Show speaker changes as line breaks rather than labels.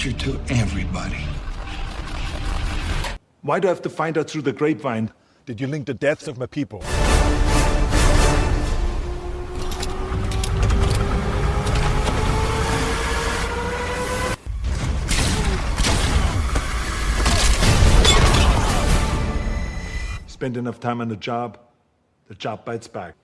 danger to everybody.
Why do I have to find out through the grapevine?
Did you link the deaths of my people?
Spend enough time on the job, the job bites back.